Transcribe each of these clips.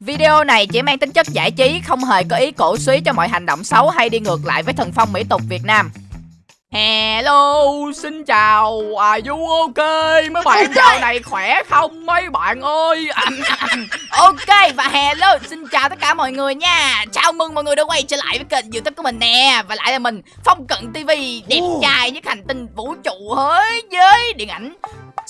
Video này chỉ mang tính chất giải trí, không hề có ý cổ suý cho mọi hành động xấu hay đi ngược lại với thần phong mỹ tục Việt Nam. Hello, xin chào, are you ok? Mấy bạn dạo này khỏe không mấy bạn ơi? ok, và hello, xin chào tất cả mọi người nha Chào mừng mọi người đã quay trở lại với kênh youtube của mình nè Và lại là mình, Phong Cận TV, đẹp trai nhất hành tinh vũ trụ thế giới điện ảnh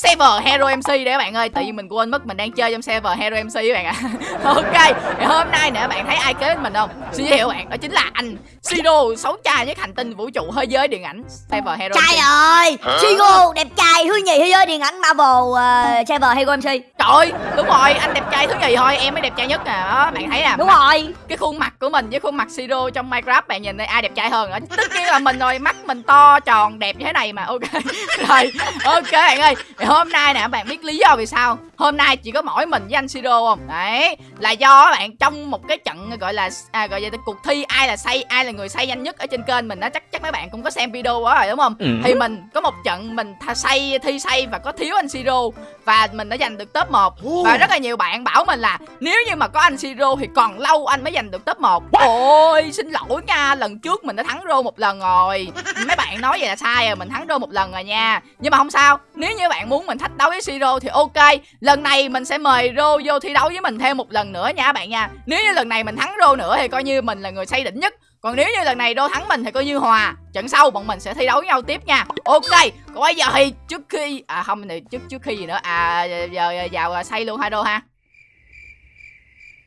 server Hero MC đấy các bạn ơi Tự nhiên mình quên mất mình đang chơi trong server Hero MC các bạn ạ. À. Ok thì hôm nay nè bạn thấy ai kế mình không? Xin giới thiệu bạn đó chính là anh Siro xấu trai nhất hành tinh vũ trụ thế giới điện ảnh server Hero Trai MC. ơi Siro đẹp trai thứ nhì thế giới điện ảnh Marvel uh, server Hero MC Trời đúng rồi anh đẹp trai thứ nhì thôi em mới đẹp trai nhất nè đó bạn thấy nè Đúng mặt- rồi. Cái khuôn mặt của mình với khuôn mặt Siro trong Minecraft bạn nhìn đây ai đẹp trai hơn tất nhiên là mình rồi mắt mình to tròn đẹp như thế này mà ok. Rồi ok bạn ơi thì hôm nay nè bạn biết lý do vì sao hôm nay chỉ có mỗi mình với anh Siro không? Đấy là do các bạn trong một cái trận gọi là à, gọi là cuộc thi ai là say ai là người say nhanh nhất ở trên kênh mình đó chắc chắc mấy bạn cũng có xem video đó rồi đúng không? Thì mình có một trận mình say thi say và có thiếu anh Siro và mình đã giành được top 1 và rất là nhiều bạn bảo mình là nếu như mà có anh Siro thì còn lâu anh mới giành được top 1 Ôi xin lỗi nha Lần trước mình đã thắng rô một lần rồi. Mấy bạn nói vậy là sai rồi Mình thắng rô một lần rồi nha. Nhưng mà không sao Nếu như bạn muốn mình thách đấu với Siro thì ok Lần này mình sẽ mời rô vô thi đấu với mình thêm một lần nữa nha các bạn nha. Nếu như lần này mình thắng rô nữa thì coi như mình là người say đỉnh nhất. Còn nếu như lần này đô thắng mình thì coi như hòa. Trận sau bọn mình sẽ thi đấu với nhau tiếp nha. Ok Còn bây giờ thì trước khi À không thì trước trước khi gì nữa? À giờ, giờ vào say luôn hai đô ha.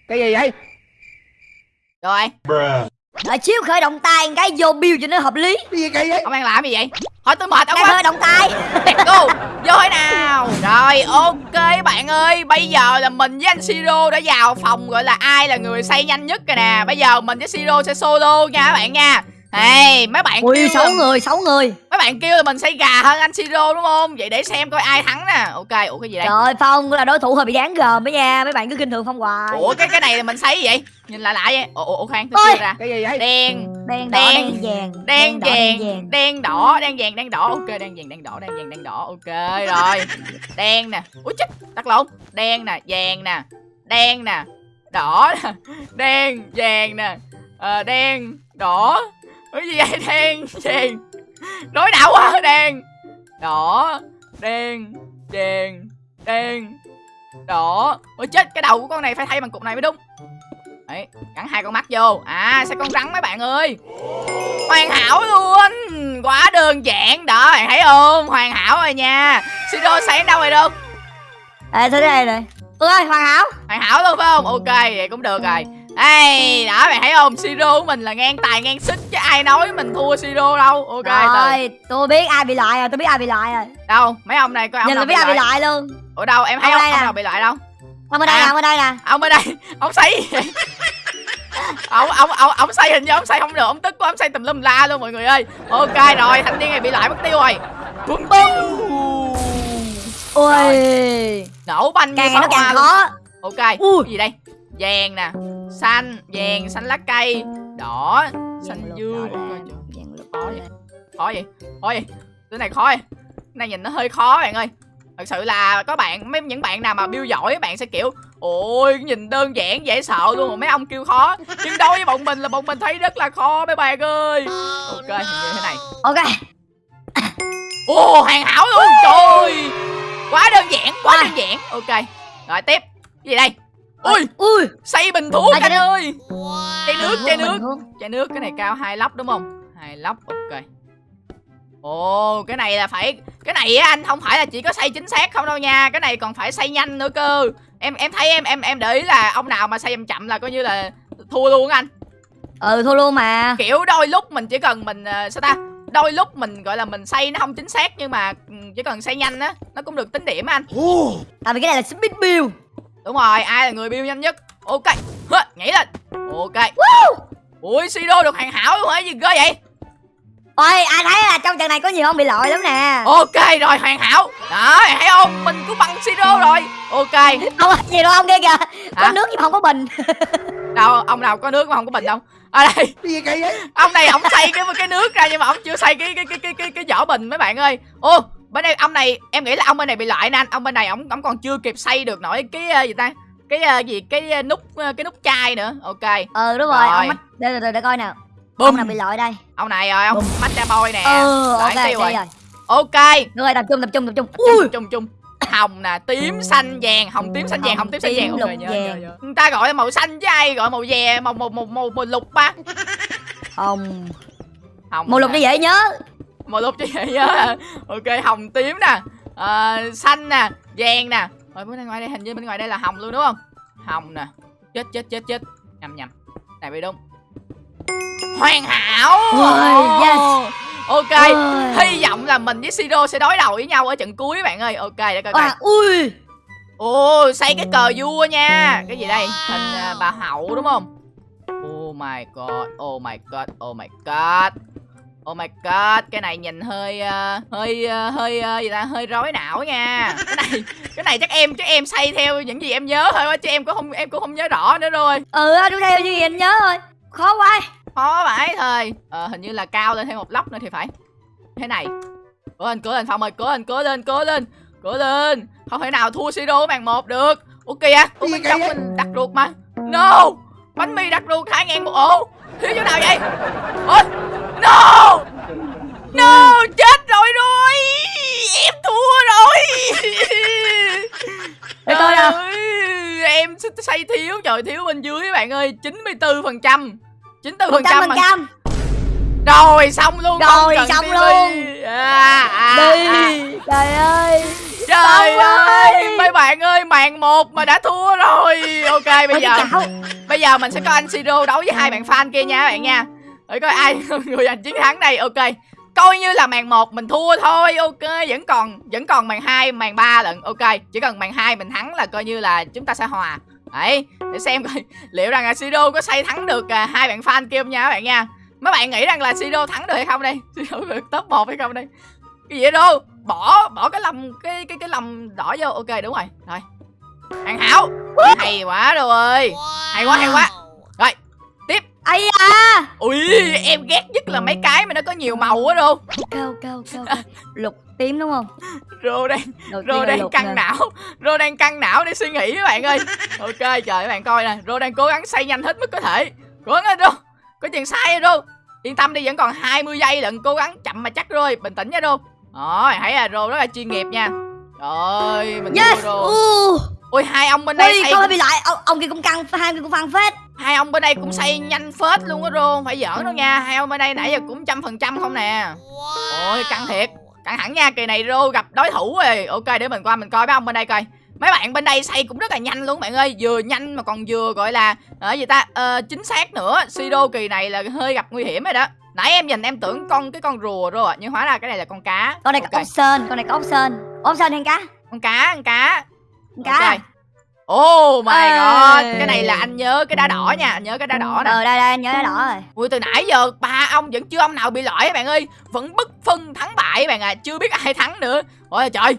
Cái gì vậy? Rồi Đợi xíu khởi động tay cái vô build cho nó hợp lý. Cái gì kỳ vậy? Ông đang làm gì? Vậy Hỏi tôi mệt ông quá. khởi động tay. Let's go. Vô thế nào? Rồi ok bạn ơi. Bây giờ là mình với anh Siro đã vào phòng Gọi là ai là người say nhanh nhất rồi nè. Bây giờ mình với Siro sẽ solo nha các bạn nha Hey, mấy bạn Ui kêu sáu là, người sáu người mấy bạn kêu là mình say gà hơn anh Siro đúng không? Vậy để xem coi ai thắng nè. Ok, ủa cái gì đây? Trời Phong là đối thủ hơi bị đáng gờm đó nha Mấy bạn cứ kinh thường Phong hoài Ủa cái cái này là mình gì vậy? Nhìn lạ lạ vậy. Ủa, ủa khoan, tôi ra. cái gì vậy Đen, Đen đỏ Đen, đen vàng đen đỏ, vàng, đen đỏ, đen vàng, đen đỏ. Ok, đen vàng, đen đỏ, đen vàng, đen đỏ. Ok rồi. Đen nè. Ủa chết, tắt lộn. Đen nè, vàng nè. Đen nè, đỏ nè. Đen, vàng nè. Ờ, đen, đỏ. Cái gì vậy? Đen, vàng. Đối đạo quá, đen. Đỏ, đen, vàng, đen, đỏ. Ôi chết, cái đầu của con này phải thay bằng cục này mới đúng. Đấy, gắn hai con mắt vô. À sẽ con rắn mấy bạn ơi? Hoàn hảo luôn. Quá đơn giản. Đó bạn thấy không? Hoàn hảo rồi nha. Siro sáng đâu rồi đâu? Ê thôi đây này. Ơi hoàn hảo. Hoàn hảo luôn phải không? Ok vậy cũng được rồi Ê đó bạn thấy không? Siro của mình là ngang tài ngang sức Chứ ai nói mình thua Siro đâu. Ok từ. Rồi tôi biết ai bị loại rồi tôi biết ai bị loại rồi. Đâu? Mấy ông này coi ông Nhìn nào là biết ai bị loại. luôn. Ở đâu? Em thấy Ông ông, ông nè. nào bị loại đâu? Ông ở đây À. nè ông ở đây nè. Ông ở đây. Ông vậy ông ông ông ông say hình như ông say không được. Ông tức quá ông say tùm lum la luôn mọi người ơi. Ok rồi thanh niên này bị loại mất tiêu rồi. Bum bum Ui. Nổ banh Càng nó càng khó. Ok Ui. gì đây? Vàng nè xanh vàng xanh lá cây đỏ xanh dương. Ok, khó vậy. Khó vậy khó vậy. Cái này khó vậy. Cái này nhìn nó hơi khó bạn ơi. Thật sự là có bạn mấy những bạn nào mà build giỏi bạn sẽ kiểu ôi nhìn đơn giản dễ sợ luôn. Mà mấy ông kêu khó. Nhưng đối với bọn mình là bọn mình thấy rất là khó mấy bạn ơi. Ok hình như thế này. Ok. Ồ hoàn hảo luôn. Trời ơi. Quá đơn giản quá đơn giản. Ok rồi tiếp. Cái gì đây ui Ui xây bình thuốc À, anh ơi! Chai nước chai nước. chai nước cái này cao hai lóc đúng không? Hai lóc ok. Ồ cái này là phải cái này á anh không phải là chỉ có xây chính xác không đâu nha. Cái này còn phải xây nhanh nữa cơ. Em em thấy em em em để ý là ông nào mà xây chậm chậm là coi như là thua luôn anh. Ừ thua luôn mà. Kiểu đôi lúc mình chỉ cần mình ờ, sao ta? Đôi lúc mình gọi là mình xây nó không chính xác nhưng mà ừ, chỉ cần xây nhanh á nó cũng được tính điểm anh. Tại vì cái này là speed build đúng rồi ai là người build nhanh nhất? Ok Hơ, nhảy lên. Ok. Ui Sido được hoàn hảo luôn hả? Gì ghê vậy? Ôi ai thấy là trong trận này có nhiều ông bị loại lắm nè. Ok rồi hoàn hảo. Đó thấy không? Mình cũng bằng Sido rồi. Ok. Không có gì đâu ông kia kìa. Có Hả? nước nhưng mà không có bình. Đâu ông nào có nước mà không có bình đâu. Ở đây. Cái gì vậy? Ông này ông xây cái cái nước ra nhưng mà ông chưa xây cái cái cái cái cái, cái vỏ bình mấy bạn ơi. Ô bên đây ông này em nghĩ là ông bên này bị loại nè anh. Ông bên này ông ông còn chưa kịp xây được nổi cái ờ, gì ta? Cái ờ, gì? Cái ờ, nút cái nút chai nữa. Ok. Ờ đúng rồi Rồi. ông mắt để, để, để coi nào Bum. ông nào bị loại đây? Ông này rồi ông matcha boy nè. Ừ Lại ok tiêu rồi. rồi. ok. Rồi tập trung tập trung tập trung. Chung chung chung hồng nè tím xanh vàng hồng tím xanh vàng hồng tím xanh vàng. ok nhớ, vàng. nhớ, nhớ. người ta gọi là màu xanh chứ ai gọi màu vè màu màu màu màu, màu lục ba. Hồng. Hồng màu lục cho dễ nhớ màu lục chứ vậy nhớ à. ok hồng tím nè Ờ, xanh nè vàng nè. Rồi bên ngoài đây hình như bên ngoài đây là hồng luôn đúng không? Hồng nè. Chết chết chết chết. Nhầm nhầm. Này bị đúng hoàn hảo! Ôi, yes. ok Ôi. hy vọng là mình với siro sẽ đối đầu với nhau ở trận cuối bạn ơi. Ok để coi coi. À, ui. Ồ xây cái cờ vua nha. Cái gì đây? Hình à, bà hậu đúng không? Oh my god oh my god oh my god Oh my god, cái này nhìn hơi ờ, hơi ờ, hơi ờ, gì ta, hơi rối não nha. Cái này cái này chắc em chắc em xây theo những gì em nhớ thôi á, chứ em cũng không em cũng không nhớ rõ nữa rồi. ừ đúng theo như gì anh nhớ thôi khó quá Khó vãi thôi. Ờ hình như là cao lên thêm một lóc nữa thì phải. Thế này. Cố lên, cố lên Phong ơi, cố lên, cố lên, cố lên. Cố lên. Không thể nào thua Siro màn một được. Ok à, Ủa bên trong mình đặt ruột mà. No. Bánh mì đặt ruột 2 ngàn một ổ. Thiếu chỗ nào vậy? Ôi. No. No, chết rồi rồi. Em thua rồi. Để. Trời ơi, Em xây thiếu, trời thiếu bên dưới bạn ơi, 94%. 94% một trăm phần mà. trăm Rồi xong luôn Rồi, xong TV. luôn. à, à, đi à. trời ơi Trời ơi. Mấy bạn ơi màn một mà đã thua rồi. Ok bây giờ. Bây giờ mình sẽ có anh Siro đấu với hai bạn fan kia nha các bạn nha. Để coi ai người giành chiến thắng đây. Ok Coi như là màn 1 mình thua thôi. Ok vẫn còn vẫn còn màn 2 màn 3 lận. Ok chỉ cần màn 2 mình thắng là coi như là chúng ta sẽ hòa. Đấy để xem coi liệu rằng là Siro có xây thắng được à, hai bạn fan kia không nha các bạn nha. Mấy bạn nghĩ rằng là Siro thắng được hay không đây? Siro được top 1 hay không đây? Cái gì đâu Bỏ bỏ cái lầm cái cái cái lầm đỏ vô. Ok đúng rồi. Rồi. Hoàn hảo. Hay quá rồi Hay quá hay quá. Rồi tiếp. Ấy à Ui em ghét nhất là mấy cái mà nó có nhiều màu quá đâu cao cao cao lục tím đúng không? Rô đang Rô đang căng nè. não. Rô đang căng não để suy nghĩ các bạn ơi. Ok trời các bạn coi nè. Rô đang cố gắng xây nhanh hết mức có thể. Cố gắng Rô. Có chuyện sai rồi Rô. Yên tâm đi vẫn còn 20 giây lận Cố gắng chậm mà chắc rồi. Bình tĩnh nha Rô Rồi thấy là Rô rất là chuyên nghiệp nha. Trời ơi mình yes! Rô uh. Ui! Hai ông bên đây ui xây không bị lại. Ông, ông kia cũng căng hai người cũng phăng phết. Hai ông bên đây cũng xây nhanh phết luôn á Rô Không phải giỡn đâu nha. Hai ông bên đây nãy giờ cũng trăm phần trăm không nè. Ôi căng thiệt. Căng thẳng nha Kỳ này Rô gặp đối thủ rồi. Ok để mình qua mình coi mấy ông bên đây coi. Mấy bạn bên đây xây cũng rất là nhanh luôn bạn ơi. Vừa nhanh mà còn vừa gọi là ở gì ta? Ờ, Chính xác nữa. Sido kỳ này là hơi gặp nguy hiểm rồi đó Nãy em nhìn em tưởng con cái con rùa rồi ạ Nhưng hóa ra cái này là con cá. Con này Ok. có ốc sên con này có ốc sên ốc sên hay cá. Con cá con cá. Con cá. Ok. Oh my Ê. god Cái này là anh nhớ cái đá đỏ nha Anh nhớ cái đá đỏ nè. Ờ đây đây anh nhớ cái đỏ rồi. Ui từ nãy giờ ba ông vẫn chưa ông nào bị loại các bạn ơi. Vẫn bất phân thắng bại các bạn à Chưa biết ai thắng nữa. Ôi trời.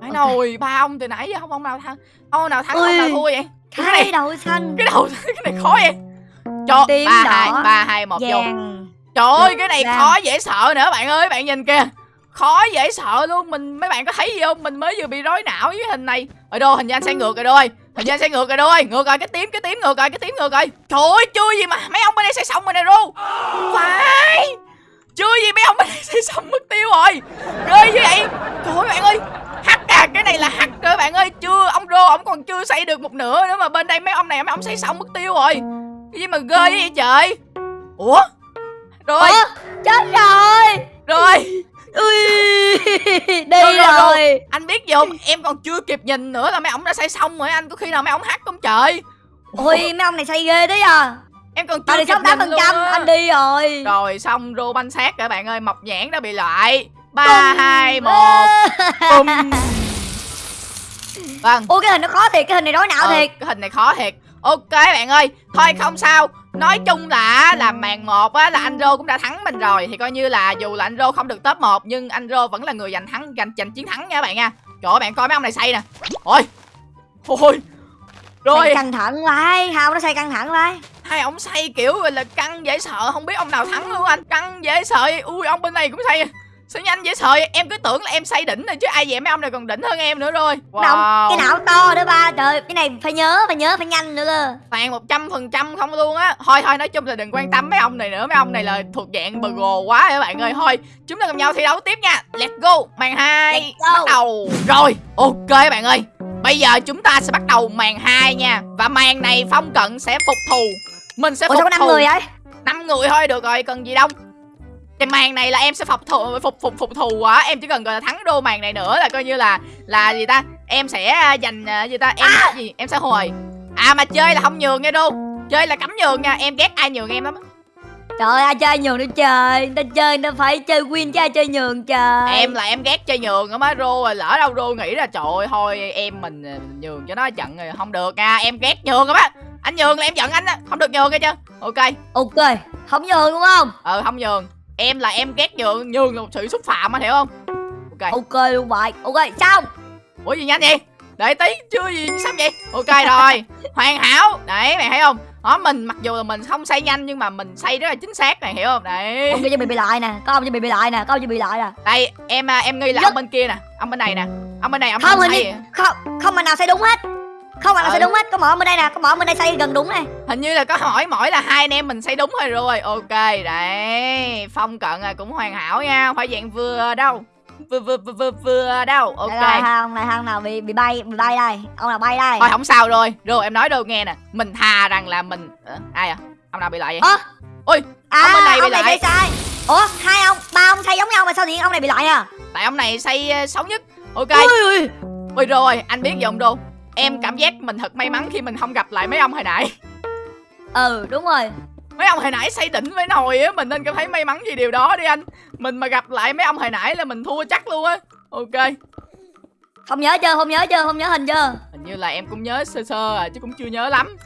Phải Ok. nồi ba ông từ nãy giờ không ông nào thắng Ông nào thắng ông Ui. nào thua vậy? Cái cái này đầu xanh Cái đầu cái này khó vậy. Cho ba hai ba hai một vô Trời ơi cái này khó dễ sợ nữa bạn ơi bạn nhìn kìa. Khó dễ sợ luôn Mình mấy bạn có thấy gì không? Mình mới vừa bị rối não với hình này. Ở đâu hình như anh sẽ ngược rồi đôi. Hình như anh sẽ ngược rồi đôi. Ngược rồi cái tím cái tím ngược rồi cái tím ngược rồi. Trời ơi chưa gì mà mấy ông bên đây sẽ xong rồi nè ru. Phải. Chưa gì mấy ông bên đây sẽ xong mất tiêu rồi. Ghê như vậy. Trời ơi bạn ơi. Hắc à cái này là hắc rồi bạn ơi. Chưa ông rô ông còn chưa xây được một nửa nữa Mà bên đây mấy ông này mấy ông xây xong mất tiêu rồi. Cái gì mà ghê vậy trời? Ủa Rồi. Ủa, chết rồi. Rồi. Ui. Đi Rồi, rồi, rồi. anh biết gì không? Em còn chưa kịp nhìn nữa là mấy ông đã xây xong rồi. Anh có khi nào mấy ông hát không trời? Ui mấy ông này say ghê đấy à? Em còn chưa kịp tám nhìn phần luôn á. anh đi rồi. Rồi xong rô banh xác các bạn ơi. Mọc nhãn đã bị loại. Ba hai một. Bum vâng. Ui cái hình nó khó thiệt. Cái hình này rối não ờ, thiệt. cái hình này khó thiệt. Ok bạn ơi. Thôi không sao nói chung là là màn một á là anh rô cũng đã thắng mình rồi. Thì coi như là dù là anh rô không được top 1 nhưng anh rô vẫn là người giành thắng giành giành chiến thắng nha các bạn nha. Trời ơi bạn coi mấy ông này xây nè. Ôi ôi rồi. Căng thẳng vai hao nó say căng thẳng vai hai ông xây kiểu là căng dễ sợ không biết ông nào thắng luôn anh. Căng dễ sợ ui ông bên này cũng xây sao nhanh dễ sợ vậy? em cứ tưởng là em xây đỉnh rồi chứ ai vậy mấy ông này còn đỉnh hơn em nữa rồi. Động, cái não to nữa ba trời cái này phải nhớ phải nhớ phải nhanh nữa cơ. Toàn một trăm phần trăm không luôn á. Thôi thôi nói chung là đừng quan tâm mấy ông này nữa. Mấy ông này là thuộc dạng bờ gồ quá các bạn ơi. Thôi chúng ta cùng nhau thi đấu tiếp nha. Let's go. Màn hai bắt đầu. Rồi ok các bạn ơi. Bây giờ chúng ta sẽ bắt đầu màn hai nha. Và màn này phong cận sẽ phục thù. Mình sẽ ủa phục có năm thù. người ấy năm người thôi được rồi. Cần gì đâu cái màn này là em sẽ phục thù phục phục phục thù quá. Em chỉ cần gọi là thắng đô màn này nữa là coi như là là gì ta? Em sẽ à, giành à, gì ta? Em gì? Em sẽ hồi. À mà chơi là không nhường nha đô. Chơi là cấm nhường nha. Em ghét ai nhường em lắm á. trời ơi ai chơi nhường nữa trời. Ta chơi ta phải chơi win chứ ai chơi nhường trời. Em là em ghét chơi nhường á má rô rồi lỡ đâu rô nghĩ là trời ơi thôi em mình à, nhường cho nó trận rồi không được nha. Em ghét nhường á. Má anh nhường là em giận anh á. Không được nhường nghe chưa? Ok. Ok. Không nhường đúng không? Ờ không nhường em là em ghét nhường nhường là một sự xúc phạm anh hiểu không? Ok. Ok luôn vậy ok xong. Ủa gì nhanh vậy? Đợi tí chưa gì xong vậy? Ok rồi. Hoàn hảo. Đấy mày thấy không? Đó mình mặc dù là mình không xây nhanh nhưng mà mình xây rất là chính xác này hiểu không? Đấy. Ông kia cho bị bị lại nè. Có ông cho bị bị lại nè. Có ông cho bị lại nè. Đây em à, em nghi là Nhất- ông bên kia nè. Ông bên này nè. Ông bên này ông không không hình như không không mà nào xây đúng hết không mà nào Ừ. xây đúng hết. Có mỗi ông bên đây nè có mỗi ông bên đây xây gần đúng này. Hình như là có hỏi mỗi là hai anh em mình xây đúng rồi rồi. Ok đấy. Phong cận là cũng hoàn hảo nha. Phải dạng vừa đâu? Vừa vừa vừa vừa, vừa đâu? Ok. Đây là ông này ông nào bị bị bay bị bay đây? Ông nào bay đây? Thôi không sao rồi. Rồi em nói đâu nghe nè. Mình thà rằng là mình Ờ, ai à? Ông nào bị lại vậy? Ơ! Ôi à ông bên này bị ông này lại. sai. Ủa hai ông ba ông xây giống nhau mà sao nhiên ông này bị lại à? Tại ông này xây ờ, xấu nhất. Ok. Ui ui ôi rồi anh biết gì đô em cảm giác mình thật may mắn khi mình không gặp lại mấy ông hồi nãy. Ừ đúng rồi. Mấy ông hồi nãy xây đỉnh với nồi á mình nên cảm thấy may mắn vì điều đó đi anh. Mình mà gặp lại mấy ông hồi nãy là mình thua chắc luôn á. Ok. Không nhớ chưa không nhớ chưa không nhớ hình chưa? Hình như là em cũng nhớ sơ sơ à chứ cũng chưa nhớ lắm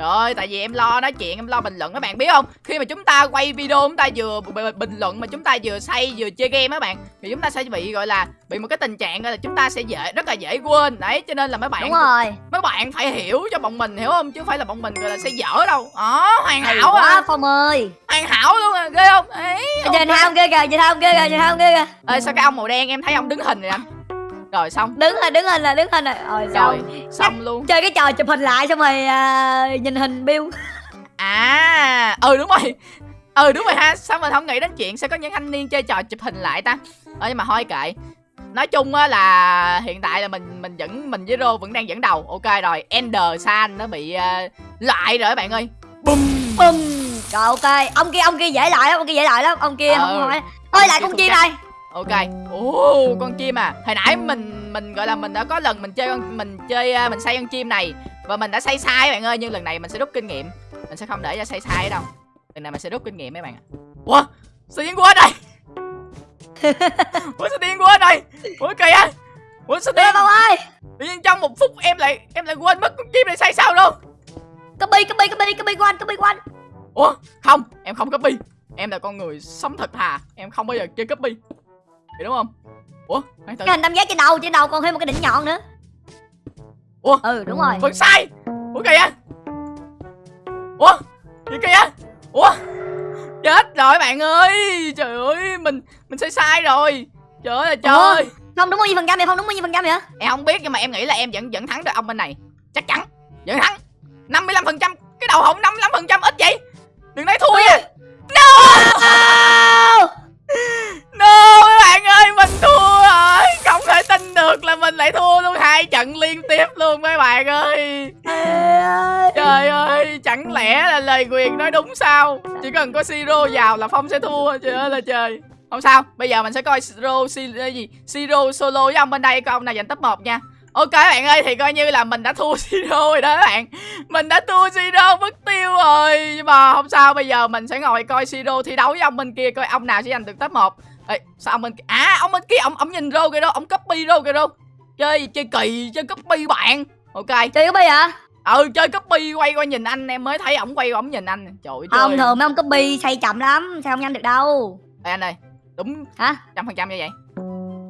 Trời ơi, tại vì em lo nói chuyện, em lo bình luận các bạn biết không? Khi mà chúng ta quay video chúng ta vừa bình luận mà chúng ta vừa say vừa chơi game các bạn thì chúng ta sẽ bị gọi là bị một cái tình trạng là chúng ta sẽ dễ rất là dễ quên. Đấy, cho nên là mấy bạn đúng rồi mấy bạn phải hiểu cho bọn mình hiểu không chứ không phải là bọn mình gọi là sẽ dở đâu. Đó, hoàn hay hảo quá à, phong ơi hoàn hảo luôn à, ghê không? Ấy. nhìn hai ông kia kìa nhìn hai ông kia kìa nhìn hai ông kia kìa Ê, sao cái ông màu đen em thấy ông đứng hình rồi anh? Rồi xong. đứng rồi đứng hình là đứng hình rồi rồi Rồi, xong xong luôn. chơi cái trò chụp hình lại xong rồi à, nhìn hình bill À, ừ đúng rồi. Ừ đúng rồi ha, sao mình không nghĩ đến chuyện sẽ có những thanh niên chơi trò chụp hình lại ta? Ờ nhưng mà thôi kệ. Nói chung á là hiện tại là mình mình vẫn mình với Rô vẫn đang dẫn đầu. Ok rồi, Ender San nó bị ờ, lại rồi các bạn ơi. Bum. bum rồi ok ông kia ông kia dễ lại lắm ông kia dễ lại lắm ông kia Ừ. không hỏi ôi lại con chim này Ok. Ồ, con chim à. Hồi nãy mình mình gọi là mình đã có lần mình chơi con mình chơi ờ, mình xây con chim này và mình đã xây sai bạn ơi, nhưng lần này mình sẽ rút kinh nghiệm. Mình sẽ không để cho xây sai đâu. Lần này mình sẽ rút kinh nghiệm mấy bạn ạ. Ủa? Sao điên quá đây? Ủa sao điên quá đây? Ủa kìa. Ủa sao điên? ông ơi Tự nhiên trong một phút em lại em lại quên mất con chim này xây sao luôn. copy copy copy copy của anh copy của anh Ủa? Không, em không copy. Em là con người sống thật thà, em không bao giờ chơi copy. Hiểu đúng không? Ủa? Khoan từ. cái hình tam giác trên đầu trên đầu còn thêm một cái đỉnh nhọn nữa. Ủa? ừ đúng rồi. Vẫn sai! Ủa kìa! Ủa? Gì kìa? Ủa? Chết rồi bạn ơi! Trời ơi Mình mình sai sai rồi. Trời ơi trời. Không đúng bao nhiêu phần trăm vậy? Không đúng bao nhiêu phần trăm vậy Em không biết nhưng mà em nghĩ là em vẫn vẫn thắng được ông bên này. Chắc chắn. Vẫn thắng. 55% Cái đầu hổng 55% ít vậy? Đừng nói thua nha lại thua luôn hai trận liên tiếp luôn mấy bạn ơi. Trời ơi, chẳng lẽ là lời quyền nói đúng sao? Chỉ cần có Siro vào là Phong sẽ thua, trời ơi là trời. Không sao, bây giờ mình sẽ coi Siro si, ờ, gì? Siro solo với ông bên đây coi ông nào giành top 1 nha. Ok bạn ơi thì coi như là mình đã thua Siro rồi đó các bạn. Mình đã thua Siro mất tiêu rồi. Nhưng mà không sao bây giờ mình sẽ ngồi coi Siro thi đấu với ông bên kia Coi ông nào sẽ giành được top 1 Ê, sao ông bên kia À ông bên kia ông, ông nhìn rô kìa đâu Ông copy đâu Chơi chơi kỳ chơi copy bạn. Ok. Chơi copy hả? Ừ chơi copy quay qua nhìn anh em mới thấy ổng quay qua ổng nhìn anh. Trời ơi không thường mấy ông copy xây chậm lắm sao không nhanh được đâu. Ê, anh ơi đúng hả? trăm phần trăm như vậy.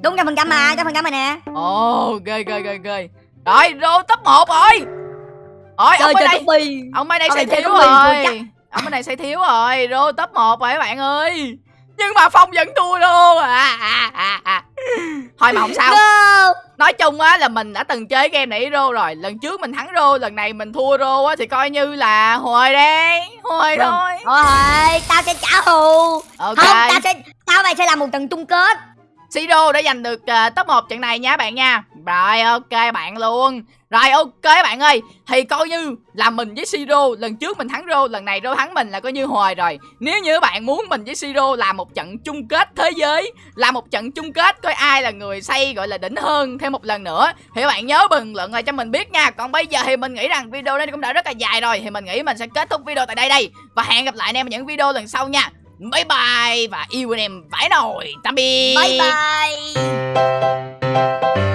Đúng trăm phần trăm mà trăm phần trăm này nè. Ồ ghê ghê ghê ghê rồi rô top 1 rồi. Rồi ông chơi đây. copy ông bên đây xây thiếu rồi. ông bên này xây thiếu rồi. Rô top 1 rồi các bạn ơi nhưng mà phong vẫn thua luôn. À, à, à, à. thôi mà không sao. Go nói chung á là mình đã từng chơi game này rô rồi. Lần trước mình thắng rô lần này mình thua rô á thì coi như là hồi đấy. Hồi Vâng. thôi. Thôi tao sẽ trả thù. Ok. Không tao sẽ Tao mày sẽ làm một trận chung kết. Siro đã giành được ờ, top 1 trận này nha bạn nha rồi, ok bạn luôn. Rồi, ok bạn ơi. Thì coi như là mình với Siro Lần trước mình thắng Rô Lần này Rô thắng mình là coi như hồi rồi. Nếu như bạn muốn mình với Siro làm một trận chung kết thế giới Làm một trận chung kết Coi ai là người xây gọi là đỉnh hơn Thêm một lần nữa, Thì bạn nhớ bình luận lại cho mình biết nha. Còn bây giờ thì mình nghĩ rằng video này cũng đã rất là dài rồi, Thì mình nghĩ mình sẽ kết thúc video tại đây đây. Và hẹn gặp lại anh em ở những video lần sau nha. Bye bye Và yêu anh em vãi nồi. Tạm biệt. Bye bye.